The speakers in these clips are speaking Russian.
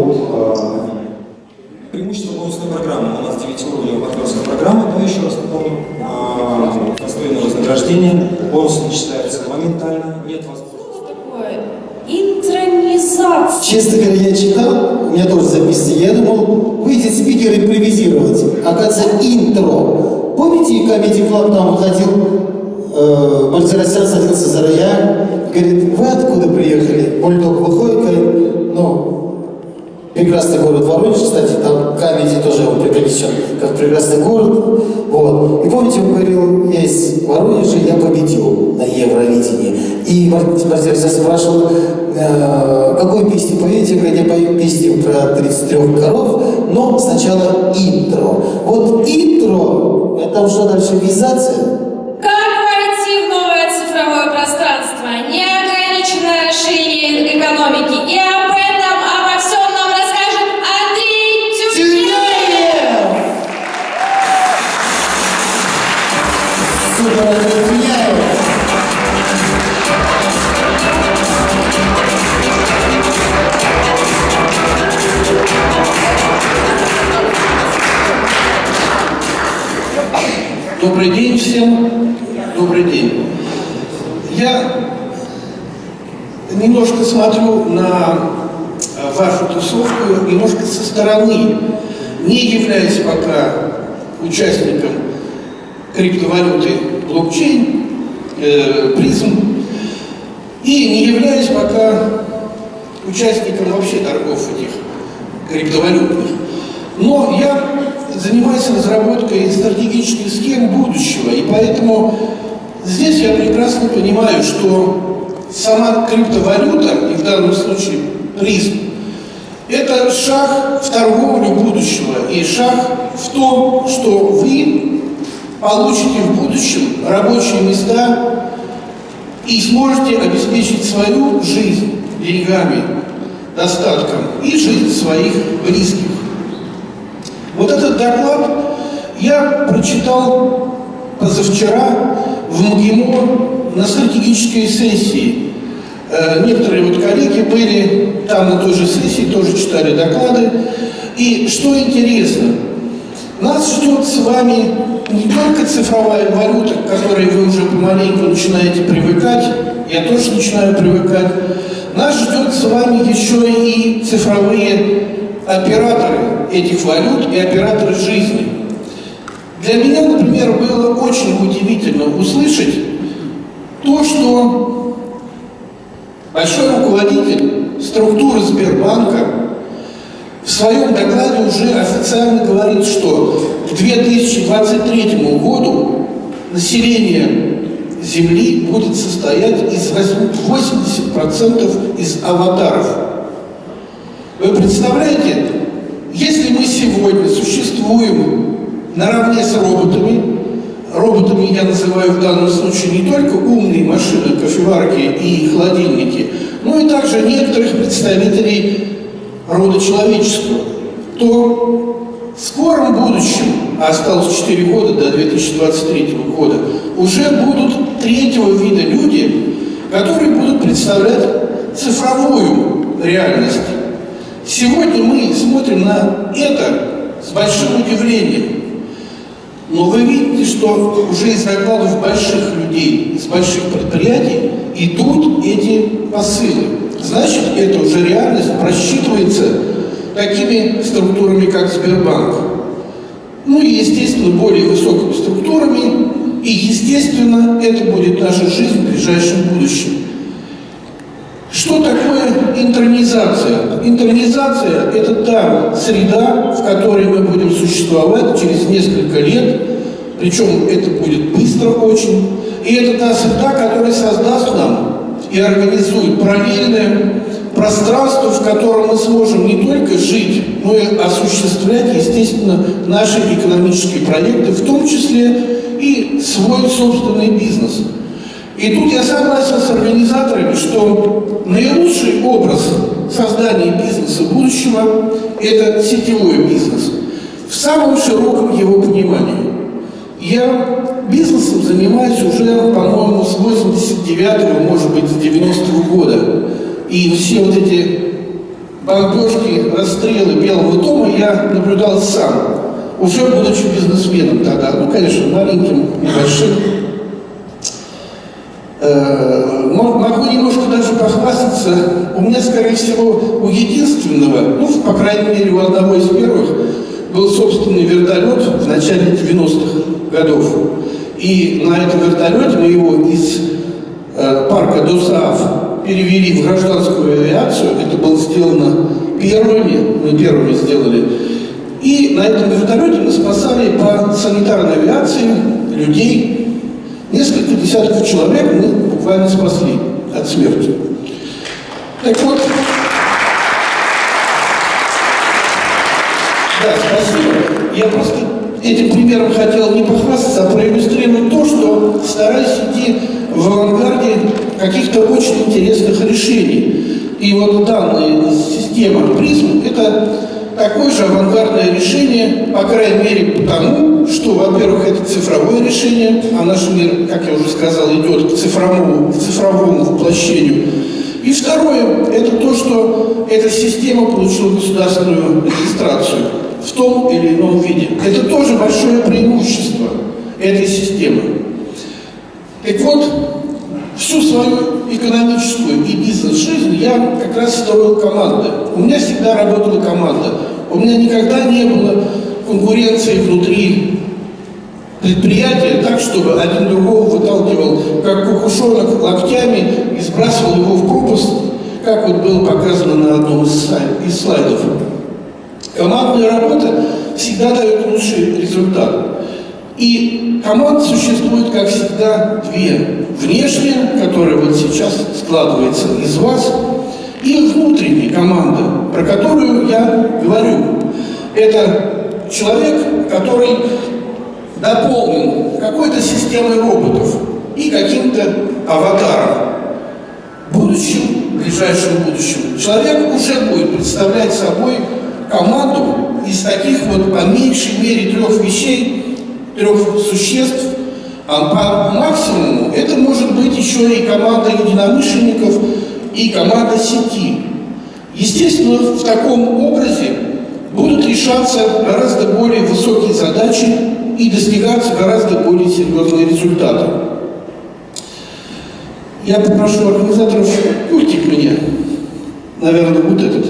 по Преимущество бонусной программы. У нас 9-уровневая партнерская программа, но еще раз напомню, постоянное вознаграждение, бонусы не считаются моментально, нет возможности. Интронизация. Честно говоря, я читал, у меня тоже записано, я думал, выйдет спикер импровизировать. Оказывается, интро. Помните, Comedy Club там выходил, э, садился за рояль, говорит, вы откуда приехали? Бульдог выходит, говорит, ну, прекрасный город Воронеж, кстати, там Камеди тоже его преподнесен, как прекрасный город. Вот. И помните, он говорил, я из Воронежа, я победил на Евровидении. И Мартин спрашивал, э, какую песню поете? Говорит, я пою песню про 33 коров, но сначала интро. Вот интро, это уже дальше визация, Как войти в новое цифровое пространство? Неограниченное расширение экономики. И Добрый день всем. Добрый день. Я немножко смотрю на э, вашу тусовку немножко со стороны, не являясь пока участником криптовалюты блокчейн, э, призм, и не являюсь пока участником вообще торгов этих криптовалютных. Но я занимаюсь разработкой стратегических схем будущего, и поэтому здесь я прекрасно понимаю, что сама криптовалюта, и в данном случае призм, это шаг в торговлю будущего и шаг в том, что вы получите в будущем рабочие места и сможете обеспечить свою жизнь деньгами, достатком и жизнь своих близких. Вот этот доклад я прочитал позавчера в МГИМО на стратегической сессии. Э, Некоторые вот коллеги были там на той же сессии, тоже читали доклады. И что интересно, нас ждет с вами не только цифровая валюта, к которой вы уже помаленьку начинаете привыкать, я тоже начинаю привыкать, нас ждет с вами еще и цифровые операторы этих валют и операторы жизни. Для меня, например, было очень удивительно услышать то, что большой руководитель структуры Сбербанка в своем докладе уже официально говорит, что к 2023 году население Земли будет состоять из 80% из аватаров. Вы представляете, если мы сегодня существуем наравне с роботами, роботами я называю в данном случае не только умные машины, кофеварки и холодильники, но и также некоторых представителей рода человеческого, то в скором будущем, а осталось 4 года до 2023 года, уже будут третьего вида люди, которые будут представлять цифровую реальность. Сегодня мы смотрим на это с большим удивлением. Но вы видите, что уже из докладов больших людей, из больших предприятий идут эти посылы. Значит, это уже реальность просчитывается такими структурами, как Сбербанк. Ну и, естественно, более высокими структурами. И, естественно, это будет наша жизнь в ближайшем будущем. Что такое интернизация? Интернизация – это та среда, в которой мы будем существовать через несколько лет, причем это будет быстро очень, и это та среда, которая создаст нам и организует параллельное пространство, в котором мы сможем не только жить, но и осуществлять, естественно, наши экономические проекты, в том числе и свой собственный бизнес. И тут я согласен с организаторами, что наилучший образ создания бизнеса будущего – это сетевой бизнес в самом широком его понимании. Я бизнесом занимаюсь уже, по-моему, с 89-го, может быть, с 90-го года. И все вот эти бомбежки, расстрелы Белого дома я наблюдал сам, уже будучи бизнесменом тогда, ну, конечно, маленьким, небольшим. Э, могу немножко даже похвастаться. У меня, скорее всего, у единственного, ну, по крайней мере, у одного из первых, был собственный вертолет в начале 90-х годов. И на этом вертолете мы его из э, парка ДОСААФ перевели в гражданскую авиацию. Это было сделано первыми, мы первыми сделали. И на этом вертолете мы спасали по санитарной авиации людей. Несколько десятков человек мы буквально спасли от смерти. Так вот, да, спасибо. Я просто этим примером хотел не похвастаться, а проиллюстрировать то, что стараюсь идти в авангарде каких-то очень интересных решений. И вот данная система призм – это такое же авангардное решение, по крайней мере потому, что, во-первых, это цифровое решение, а наш мир, как я уже сказал, идет к цифровому, к цифровому воплощению. И второе – это то, что эта система получила государственную регистрацию в том или ином виде. Это тоже большое преимущество этой системы. Так вот, всю свою экономическую и бизнес-жизнь я как раз строил команды. У меня всегда работала команда. У меня никогда не было конкуренции внутри предприятия так, чтобы один другого выталкивал, как кукушонок, локтями и сбрасывал его в пропасть, как вот было показано на одном из слайдов. Командная работа всегда дает лучший результат. И команд существует, как всегда, две. Внешняя, которая вот сейчас складывается из вас, и внутренняя команда, про которую я говорю. Это человек, который дополнен какой-то системой роботов и каким-то аватаром. В будущем, в ближайшем будущем, человек уже будет представлять собой команду из таких вот по меньшей мере трех вещей, трех существ, а по максимуму это может быть еще и команда единомышленников, и команда сети. Естественно, в таком образе будут решаться гораздо более высокие задачи и достигаться гораздо более серьезные результаты. Я попрошу организаторов пультик мне. Наверное, вот этот.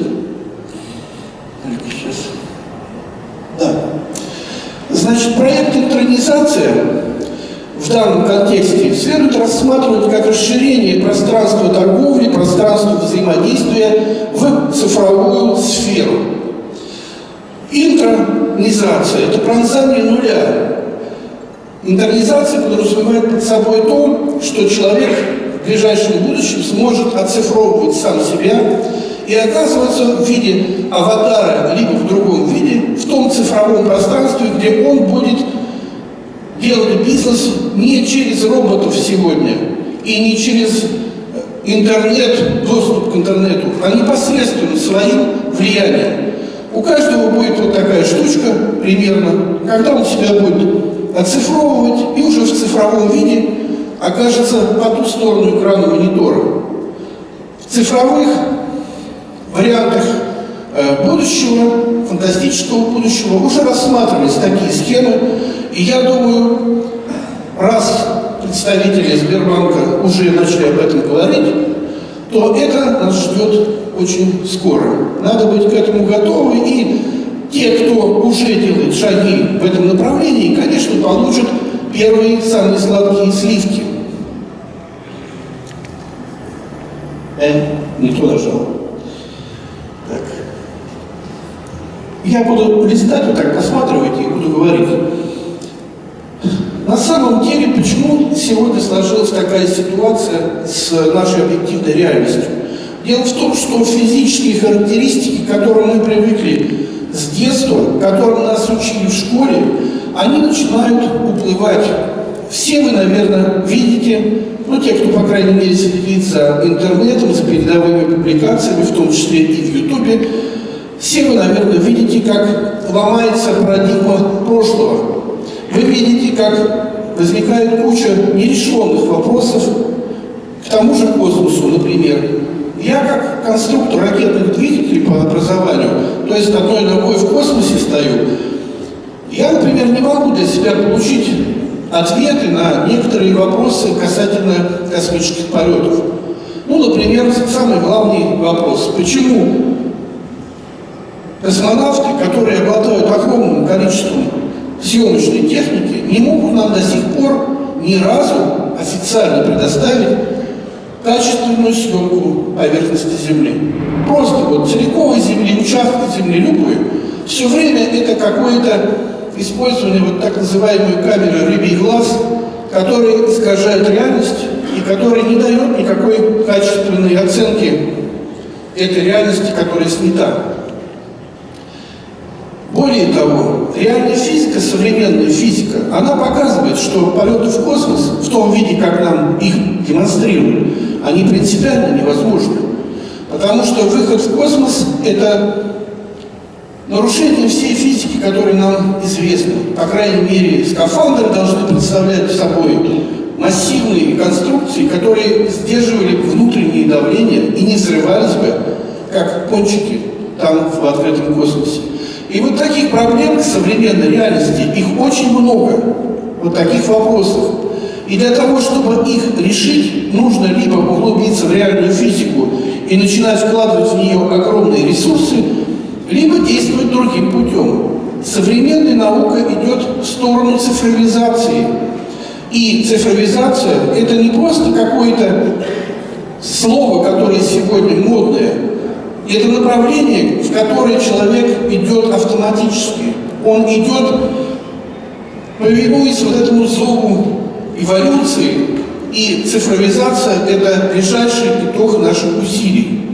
Сейчас. Да. Значит, проект «Интронизация» в данном контексте следует рассматривать как расширение пространства торговли, пространства взаимодействия в цифровую сферу. Интронизация – это пронзание нуля. Интернизация подразумевает под собой то, что человек в ближайшем будущем сможет оцифровывать сам себя и оказываться в виде аватара, либо в другом виде, в том цифровом пространстве, где он будет делать бизнес не через роботов сегодня и не через интернет, доступ к интернету, а непосредственно своим влиянием. У каждого будет вот такая штучка примерно, когда он себя будет оцифровывать и уже в цифровом виде окажется по ту сторону экрана монитора. В цифровых вариантах э, будущего, фантастического будущего уже рассматривались такие схемы, и я думаю, раз представители Сбербанка уже начали об этом говорить, то это нас ждет очень скоро. Надо быть к этому готовы, и те, кто уже делает шаги в этом направлении, конечно, получат первые самые сладкие сливки. Э, не то нажал. Так. Я буду листать вот так, посматривать и буду говорить. На самом деле, почему сегодня сложилась такая ситуация с нашей объективной реальностью? Дело в том, что физические характеристики, к которым мы привыкли с детства, которым нас учили в школе, они начинают уплывать. Все вы, наверное, видите, ну, те, кто, по крайней мере, следит за интернетом, за передовыми публикациями, в том числе и в Ютубе, все вы, наверное, видите, как ломается парадигма прошлого. Вы видите, как возникает куча нерешенных вопросов к тому же космосу, например. Я, как конструктор ракетных двигателей, по образованию, то есть одной ногой в космосе стою, я, например, не могу для себя получить ответы на некоторые вопросы касательно космических полетов. Ну, например, самый главный вопрос. Почему космонавты, которые обладают огромным количеством съемочной техники, не могут нам до сих пор ни разу официально предоставить качественную съемку поверхности Земли. Просто вот целиковой Земли, участок Земли, любой. Все время это какое-то использование вот так называемой камеры рыбий глаз, которая искажает реальность и которая не дает никакой качественной оценки этой реальности, которая снята. Более того, реальная физика, современная физика, она показывает, что полеты в космос, в том виде, как нам их демонстрируют, они принципиально невозможны. Потому что выход в космос – это нарушение всей физики, которая нам известна. По крайней мере, скафандры должны представлять собой массивные конструкции, которые сдерживали внутреннее давление и не взрывались бы, как кончики там в открытом космосе. И вот таких проблем в современной реальности, их очень много, вот таких вопросов. И для того, чтобы их решить, нужно либо углубиться в реальную физику и начинать вкладывать в нее огромные ресурсы, либо действовать другим путем. Современная наука идет в сторону цифровизации. И цифровизация – это не просто какое-то слово, которое сегодня модное, это направление, в которое человек идет автоматически. Он идет, повинуясь вот этому зову эволюции, и цифровизация – это ближайший итог наших усилий.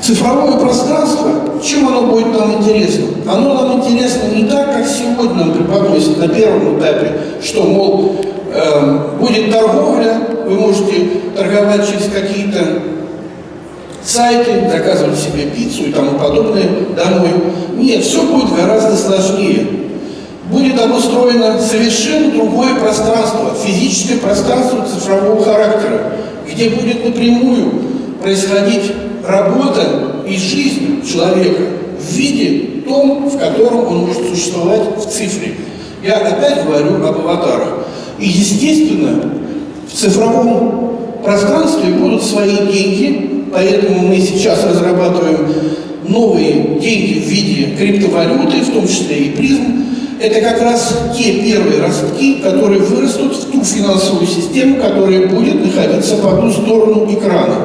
Цифровое пространство, чем оно будет нам интересно? Оно нам интересно не так, как сегодня нам преподносят на первом этапе, что, мол, э, будет торговля, вы можете торговать через какие-то сайты, заказывать себе пиццу и тому подобное домой. Нет, все будет гораздо сложнее. Будет обустроено совершенно другое пространство, физическое пространство цифрового характера, где будет напрямую происходить работа и жизнь человека в виде том, в котором он может существовать в цифре. Я опять говорю об аватарах. И, естественно, в цифровом пространстве будут свои деньги, поэтому мы сейчас разрабатываем новые деньги в виде криптовалюты, в том числе и призм. Это как раз те первые ростки, которые вырастут в ту финансовую систему, которая будет находиться по ту сторону экрана.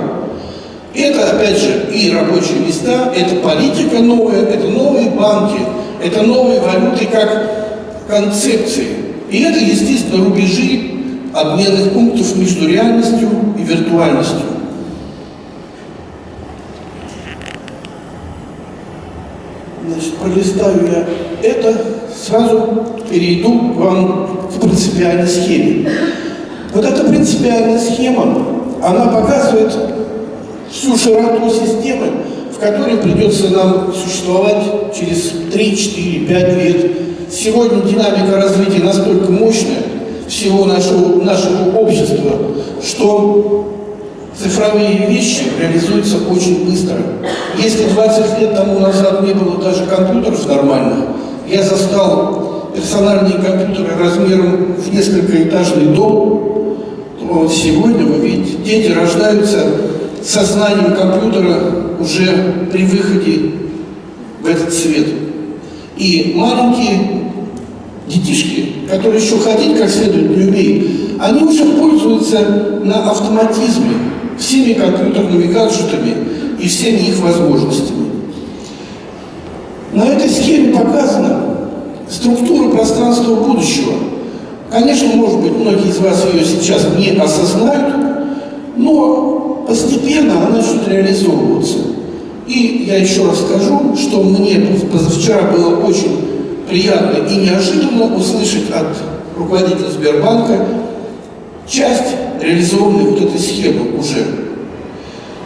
Это, опять же, и рабочие места, это политика новая, это новые банки, это новые валюты как концепции. И это, естественно, рубежи обменных пунктов между реальностью и виртуальностью. Значит, пролистаю я это, сразу перейду к вам к принципиальной схеме. Вот эта принципиальная схема, она показывает всю широту системы, в которой придется нам существовать через 3, 4, 5 лет. Сегодня динамика развития настолько мощная всего нашего, нашего общества, что цифровые вещи реализуются очень быстро. Если 20 лет тому назад не было даже компьютеров нормальных, я застал персональные компьютеры размером в несколько этажный дом, то сегодня, вы видите, дети рождаются сознанием компьютера уже при выходе в этот свет. И маленькие детишки, которые еще ходить как следует не умеют, они уже пользуются на автоматизме всеми компьютерными гаджетами и всеми их возможностями. На этой схеме показана структура пространства будущего. Конечно, может быть, многие из вас ее сейчас не осознают, но постепенно она начнет реализовываться. И я еще раз скажу, что мне позавчера было очень приятно и неожиданно услышать от руководителя Сбербанка часть реализованной вот этой схемы уже.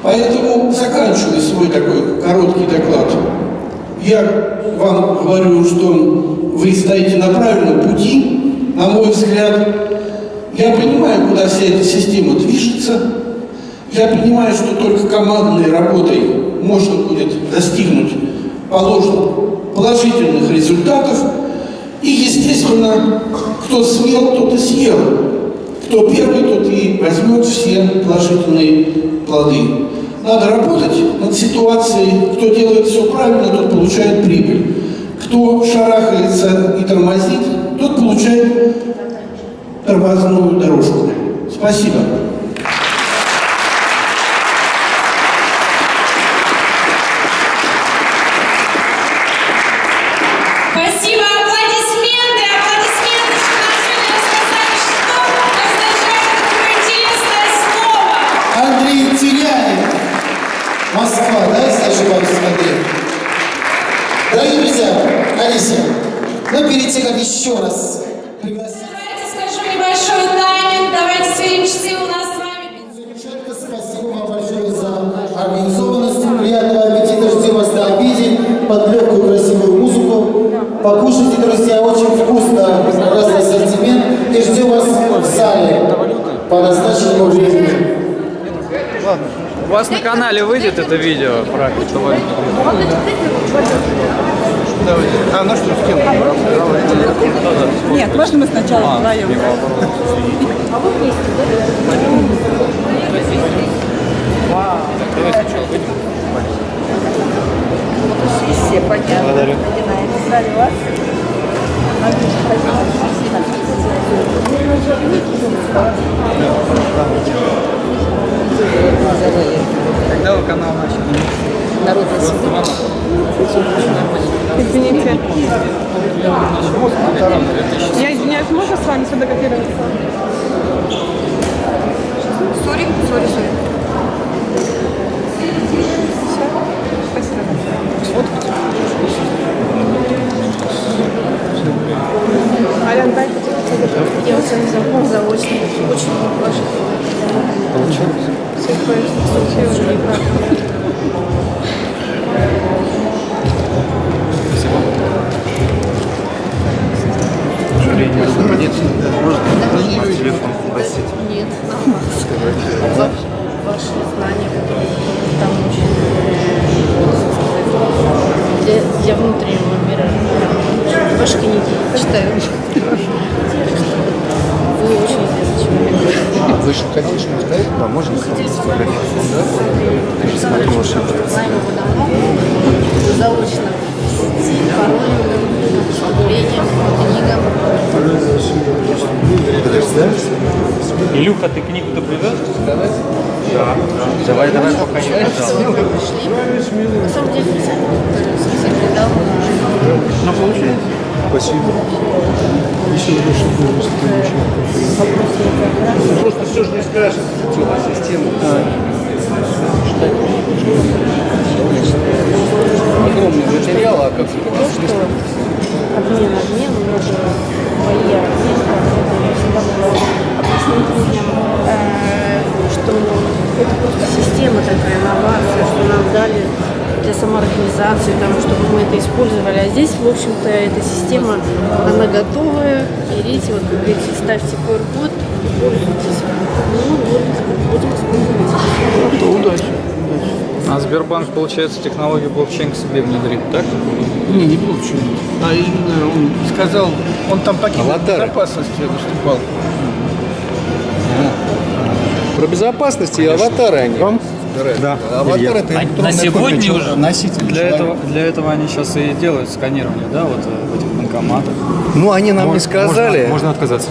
Поэтому, заканчивая свой такой короткий доклад, я вам говорю, что вы стоите на правильном пути, на мой взгляд. Я понимаю, куда вся эта система движется. Я понимаю, что только командной работой можно будет достигнуть положенных положительных результатов. И, естественно, кто смел, тот и съел. Кто первый, тот и возьмет все положительные плоды. Надо работать над ситуацией. Кто делает все правильно, тот получает прибыль. Кто шарахается и тормозит, тот получает тормозную дорожку. Спасибо. Еще раз пригласить... Давайте скажу небольшой тайминг, давайте сверим часы у нас с вами. Замечательно, спасибо вам большое за организованность. Приятного аппетита, ждем вас на обеде под легкую красивую музыку. Покушайте, друзья, очень вкусно, разный ассортимент. И ждем вас в зале по назначенному времени. У вас на канале выйдет это видео про криптовалюту? А на что скинуть? Нет, можно мы сначала вдвоем? Все понятно. Благодарю. вас. Когда вы канал начали? Извините. Я извиняюсь, можно с вами сфотографироваться? Sorry, sorry, sorry. Спасибо. Алян, дай Я вот сегодня знаком заочно. Очень важно. Получилось? Все получилось. Нет, Илюха, ты книгу-то привез? Да. Давай, давай, пока не Пришли. На самом деле. Ну, получается. Спасибо. Еще больше Просто все же не скажешь. Система. Огромный материал, а как обмен, обмен, мои я всегда могла объяснить людям, э, что это просто система такая, инновация, что нам дали для самоорганизации, там, чтобы мы это использовали. А здесь, в общем-то, эта система, она готовая. Берите, вот, как ставьте QR-код и пользуйтесь. Ну, вот, будем использовать. удачи. А Сбербанк, получается, технологию блокчейн к себе внедрит, так? Не, не получил. А именно он сказал, он там по Аватары. безопасности выступал. Про безопасность и аватары они. Да. Аватар это электронный сегодня копия уже носитель Для человека. этого, для этого они сейчас и делают сканирование, да, вот э, в этих банкоматах. Ну, они нам не сказали. Можно отказаться.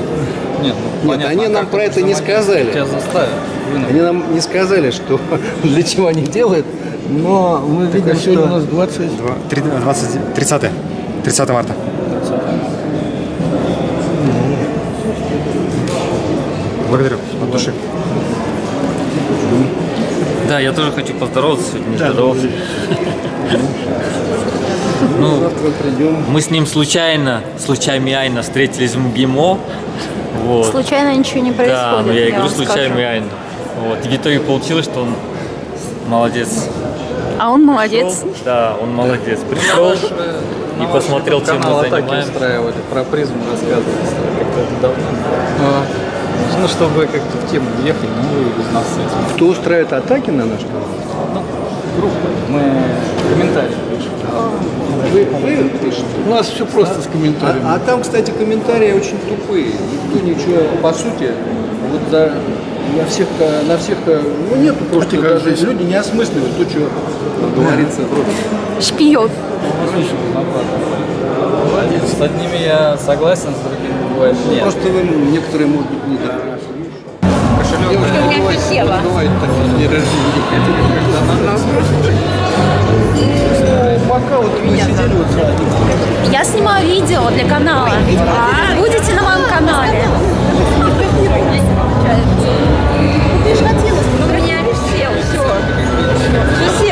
Нет, они а нам про это не сказали. Тебя заставят. Они нам не сказали, что для чего они делают, но мы Так, видим, а сегодня у что... нас 20. 20, 30, 30 марта. Благодарю от души. Да, я тоже хочу поздороваться сегодня, не здоровался. Ну, мы с ним случайно, случайно встретились в МГИМО. Вот. Случайно ничего не происходит. Да, ну я и говорю случайно. Вот. И в итоге получилось, что он молодец. А он молодец. Да, он молодец. Пришел и посмотрел, чем мы занимаемся. устраивали, про призм рассказывали. Как-то давно. Ну, чтобы как-то в тему въехать, ну, вы из нас этим. Кто устраивает атаки на наш канал? Ну, группа. Мы комментарии пишем. Вы, вы пишете? У нас все просто с комментариями. А, а там, кстати, комментарии очень тупые. Никто ничего, по сути, вот за, на всех, на всех, ну нету просто, как даже жизнь. люди не осмысливают то, что говорится в ролике. Шпион. С одними я согласен, с другими бывает нет. Просто вы некоторые, может быть, не так. У меня фихела. Бывают такие дни рождения пока вот вы сидели вот. Я снимаю видео для канала. А, Будете на моем канале. Ты же хотела, но меня висел, все.